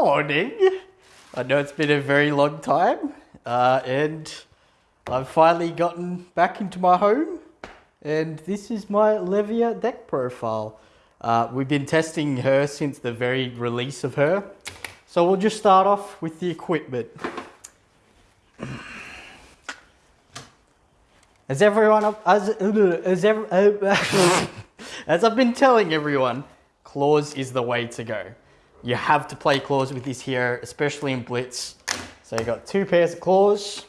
morning. I know it's been a very long time, uh, and I've finally gotten back into my home, and this is my Levia deck profile. Uh, we've been testing her since the very release of her, so we'll just start off with the equipment. As everyone, as, as, ever, as I've been telling everyone, claws is the way to go. You have to play claws with this here, especially in blitz. So you got two pairs of claws.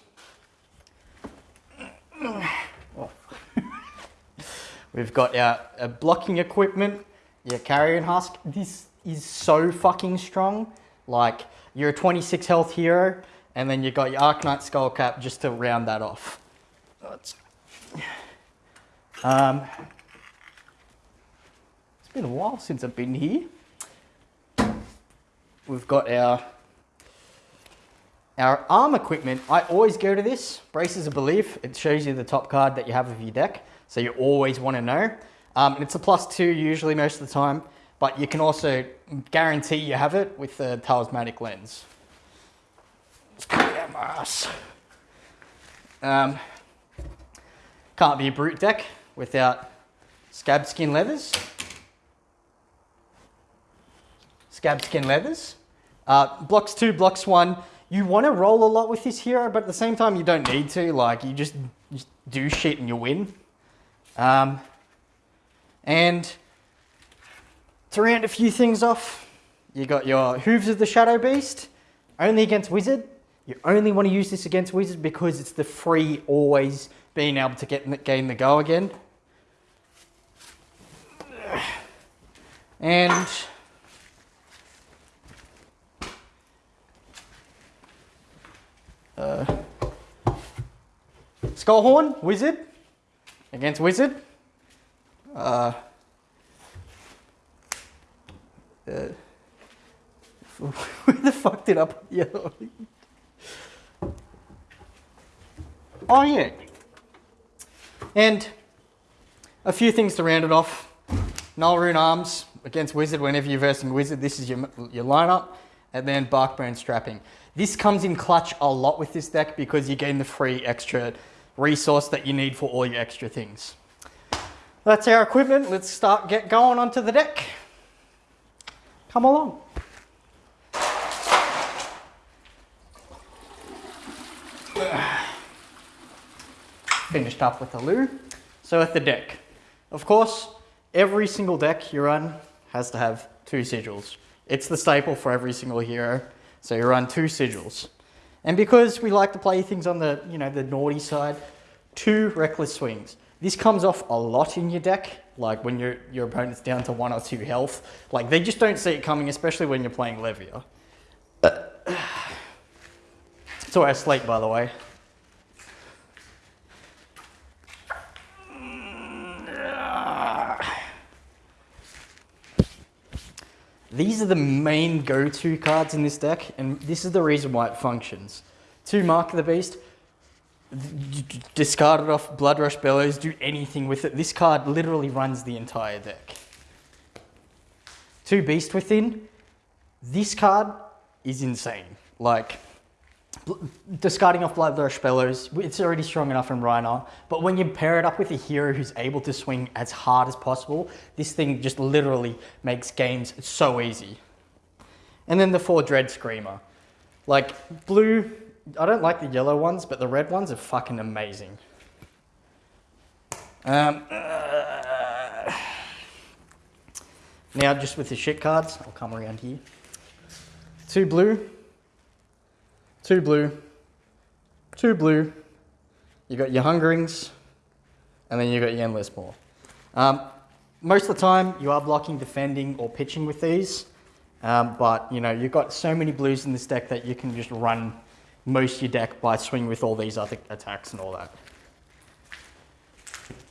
We've got our, our blocking equipment, your carrion husk. This is so fucking strong. Like you're a 26 health hero, and then you got your Arcanite Skullcap just to round that off. Um, it's been a while since I've been here we've got our our arm equipment. I always go to this, Bracers of Belief. It shows you the top card that you have of your deck, so you always want to know. Um, and it's a plus two usually most of the time, but you can also guarantee you have it with the talismanic lens. Um, can't be a brute deck without scab skin leathers. Scab skin leathers. Uh, blocks two, blocks one. You want to roll a lot with this hero, but at the same time, you don't need to. Like, you just, just do shit and you win. Um, and to round a few things off, you got your Hooves of the Shadow Beast, only against Wizard. You only want to use this against Wizard because it's the free always being able to get gain the go again. And Skullhorn, Wizard, against Wizard. Uh, uh, where the fuck did I put yellow? oh yeah. And a few things to round it off. Null Rune Arms against Wizard whenever you're versing Wizard. This is your, your lineup. And then Barkbone Strapping. This comes in clutch a lot with this deck because you gain the free extra resource that you need for all your extra things. That's our equipment. Let's start get going onto the deck. Come along. Finished up with the loo. So with the deck, of course, every single deck you run has to have two sigils. It's the staple for every single hero. So you run two sigils. And because we like to play things on the, you know, the naughty side, two reckless swings. This comes off a lot in your deck, like when your, your opponent's down to one or two health. Like they just don't see it coming, especially when you're playing Levia. So I sleep, by the way. These are the main go-to cards in this deck, and this is the reason why it functions. Two Mark of the Beast, discard it off Blood Rush Bellows, do anything with it. This card literally runs the entire deck. Two Beast Within, this card is insane. Like, discarding off Rush Bellows, it's already strong enough in Rhinar, but when you pair it up with a hero who's able to swing as hard as possible, this thing just literally makes games so easy. And then the four Dread Screamer. Like, blue, I don't like the yellow ones, but the red ones are fucking amazing. Um, uh, now, just with the shit cards, I'll come around here. Two blue, two blue, two blue, you got your Hungerings, and then you got your Endless Maw. Um, most of the time, you are blocking, defending, or pitching with these, um, but you know you've got so many blues in this deck that you can just run most of your deck by swinging with all these other attacks and all that.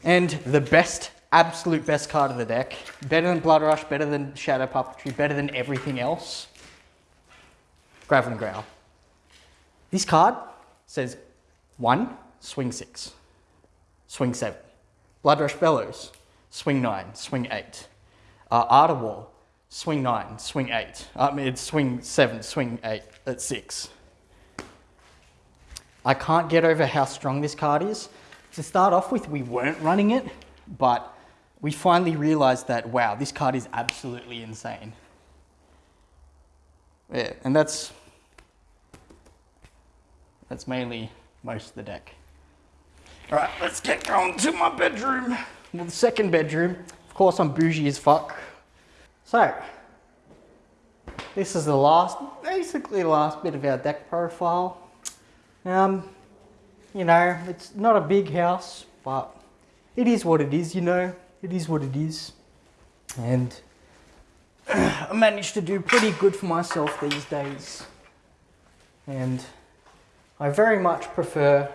And the best, absolute best card of the deck, better than Blood Rush, better than Shadow Puppetry, better than everything else, Graveling Growl. This card says one, swing six, swing seven. Blood Rush Bellows, swing nine, swing eight. Uh, Art of War, swing nine, swing eight. I mean, it's swing seven, swing eight at six. I can't get over how strong this card is. To start off with, we weren't running it, but we finally realized that, wow, this card is absolutely insane. Yeah, and that's, that's mainly most of the deck. All right, let's get going to my bedroom. Well, the second bedroom. Of course, I'm bougie as fuck. So, this is the last, basically the last bit of our deck profile. Um, you know, it's not a big house, but it is what it is, you know. It is what it is. And I managed to do pretty good for myself these days. And I very much prefer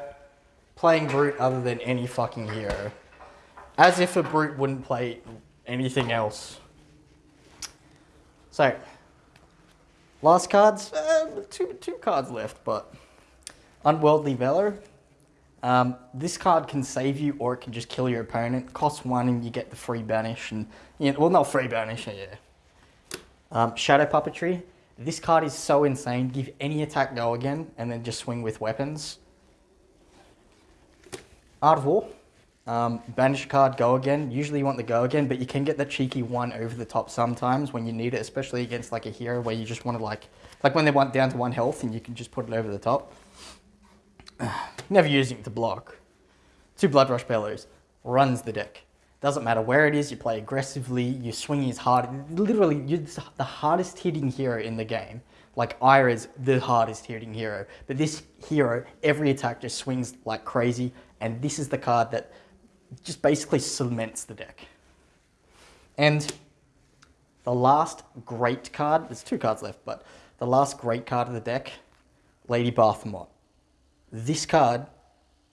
playing Brute other than any fucking hero. As if a Brute wouldn't play anything else. So, last cards, uh, two, two cards left, but Unworldly Valor. Um, this card can save you or it can just kill your opponent. Costs one and you get the free banish and, you know, well not free banish, yeah. Um, Shadow Puppetry. This card is so insane. Give any attack go again and then just swing with weapons. Art of War. Um, banish card, go again. Usually you want the go again, but you can get the cheeky one over the top sometimes when you need it, especially against like a hero where you just want to like, like when they want down to one health and you can just put it over the top. Never using it to block. Two Blood Rush Bellows. Runs the deck. Doesn't matter where it is, you play aggressively, you swing as hard. Literally, you're the hardest hitting hero in the game. Like Ira is the hardest hitting hero. But this hero, every attack just swings like crazy. And this is the card that just basically cements the deck. And the last great card, there's two cards left, but the last great card of the deck, Lady Barthimont. This card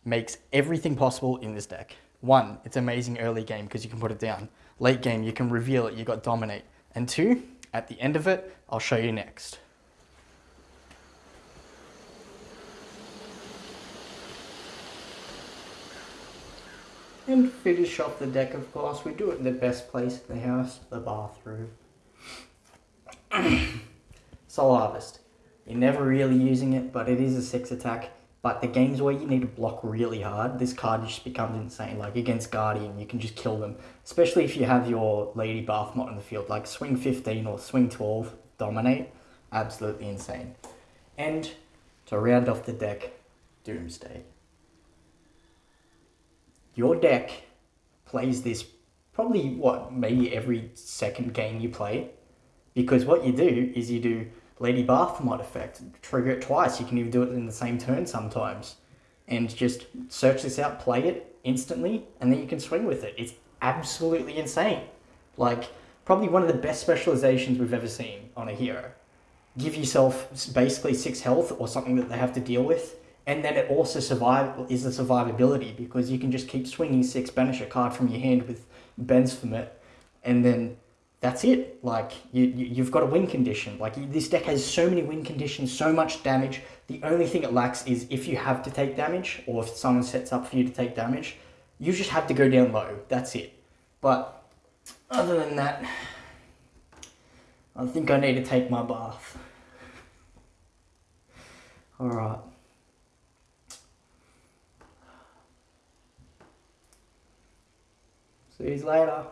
makes everything possible in this deck. One, it's amazing early game because you can put it down. Late game, you can reveal it, you got Dominate. And two, at the end of it, I'll show you next. And finish off the deck, of course. We do it in the best place in the house, the bathroom. Soul Harvest. You're never really using it, but it is a 6 attack. But the games where you need to block really hard, this card just becomes insane. Like against Guardian, you can just kill them. Especially if you have your Lady Barthimont in the field. Like swing 15 or swing 12, dominate. Absolutely insane. And to round off the deck, Doomsday your deck plays this probably what maybe every second game you play because what you do is you do Lady Barthimont effect, trigger it twice. You can even do it in the same turn sometimes, and just search this out, play it instantly, and then you can swing with it. It's absolutely insane. Like probably one of the best specializations we've ever seen on a hero. Give yourself basically six health or something that they have to deal with, and then it also survive is the survivability because you can just keep swinging six banish a card from your hand with bends from it, and then that's it. Like you, you have got a win condition. Like this deck has so many win conditions, so much damage. The only thing it lacks is if you have to take damage or if someone sets up for you to take damage, you just have to go down low. That's it. But other than that, I think I need to take my bath. All right. See you later.